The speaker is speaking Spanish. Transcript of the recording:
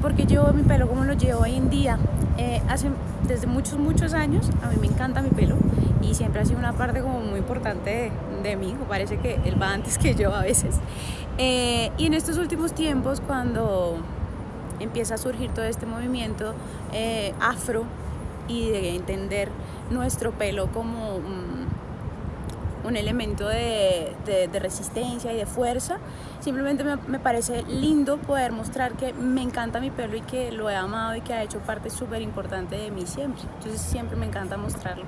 porque llevo mi pelo como lo llevo hoy en día. Eh, hace, desde muchos, muchos años a mí me encanta mi pelo y siempre ha sido una parte como muy importante de, de mí, parece que él va antes que yo a veces. Eh, y en estos últimos tiempos, cuando empieza a surgir todo este movimiento eh, afro y de entender nuestro pelo como un, un elemento de, de, resistencia y de fuerza. Simplemente me, me, parece lindo poder mostrar que me encanta mi pelo y que lo he amado y que ha hecho parte súper importante de mí siempre. Entonces siempre me encanta mostrarlo.